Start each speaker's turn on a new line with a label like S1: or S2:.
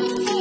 S1: you.